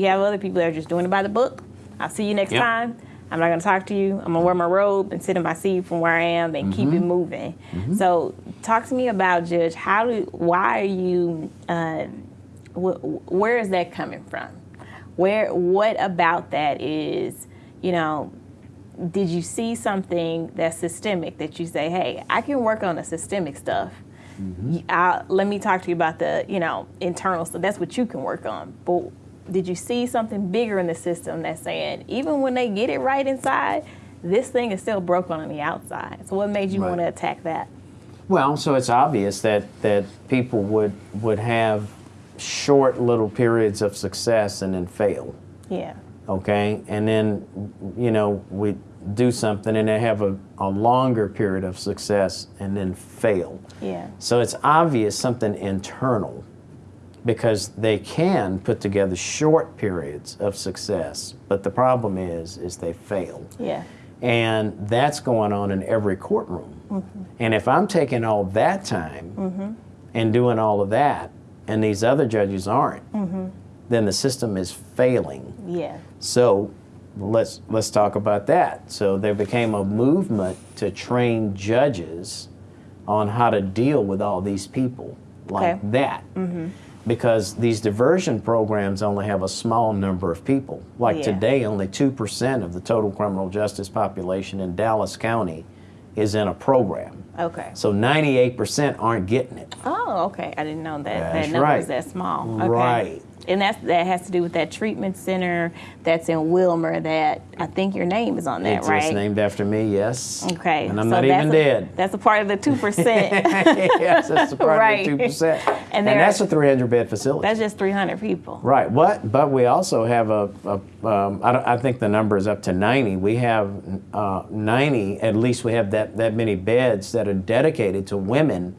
you have other people that are just doing it by the book. I'll see you next Yep. time. I'm not going to talk to you. I'm going to wear my robe and sit in my seat from where I am and keep Mm-hmm. it moving. So, talk to me about Judge. How do? Why are you? Uh, wh- where is that coming from? Where? What about that is? You know, did you see something that's systemic that you say, hey, I can work on the systemic stuff. Y- I- let me talk to you about the, you know, internal stuff. That's what you can work on. But did you see something bigger in the system that's saying, even when they get it right inside, this thing is still broken on the outside? So what made you Right. want to attack that? Well, so it's obvious that, that people would, would have short little periods of success and then fail. Yeah. okay? And then, you know, we do something and they have a, a longer period of success and then fail. Yeah. So it's obvious something internal because they can put together short periods of success, but the problem is, is they fail. Yeah. And that's going on in every courtroom. Mm -hmm. And if I'm taking all that time and doing all of that, and these other judges aren't, then the system is failing. Yeah. So let's let's talk about that. So there became a movement to train judges on how to deal with all these people like Okay. that. Because these diversion programs only have a small number of people. Like Yeah. today, only 2% of the total criminal justice population in Dallas County is in a program. Okay. So 98% aren't getting it. Oh, okay. I didn't know that that number right. is that small. Okay. Right. And that's that has to do with that treatment center that's in Wilmer. That I think your name is on that, It's right? It's named after me, yes. Okay. And I'm so not even a, dead. That's a part of the two percent. yes, that's the part Right. of the two percent, And and, there- that's a 300 bed facility. that's just three hundred people. right. What? But we also have a. a um, I, don't- I think the number is up to 90. We have uh, 90. At least we have that that many beds that are dedicated to women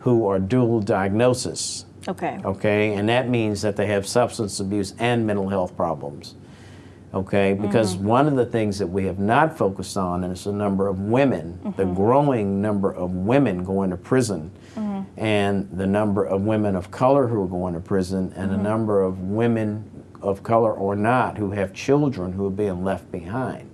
who are dual diagnosis. Okay. Okay, and that means that they have substance abuse and mental health problems. Okay, because mm-hmm. one of the things that we have not focused on is the number of women, the mm-hmm. growing number of women going to prison, mm-hmm. and the number of women of color who are going to prison, and the number of women of color or not who have children who are being left behind.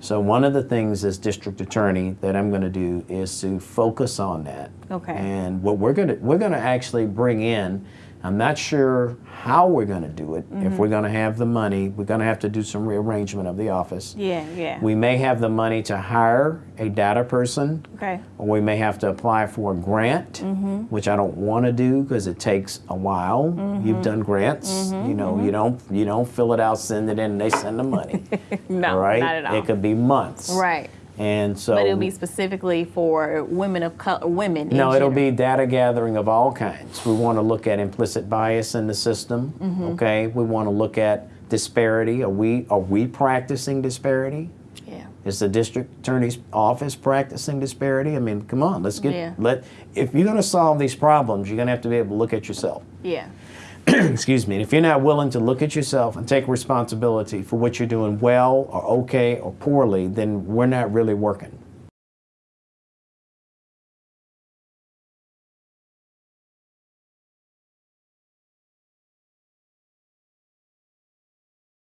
So one of the things as district attorney that I'm going to do is to focus on that. Okay. And what we're going to we're going to actually bring in. I'm not sure how we're going to do it. Mm-hmm. If we're going to have the money, we're going to have to do some rearrangement of the office. Yeah. Yeah. We may have the money to hire a data person, okay. or we may have to apply for a grant, Mm-hmm. which I don't want to do because it takes a while. Mm-hmm. You've done grants, you know. You don't you don't fill it out, send it in, and they send the money. No, right? not at all. It could be months. right. And so But it'll be specifically for women of color, women. No, it'll general. be data gathering of all kinds. We want to look at implicit bias in the system. Mm-hmm. Okay, we want to look at disparity. Are we are we practicing disparity? Yeah. Is the district attorney's office practicing disparity? I mean, come on, let's get Yeah. let. If you're going to solve these problems, you're going to have to be able to look at yourself. Yeah. Excuse me. If you're not willing to look at yourself and take responsibility for what you're doing well or okay or poorly, then we're not really working.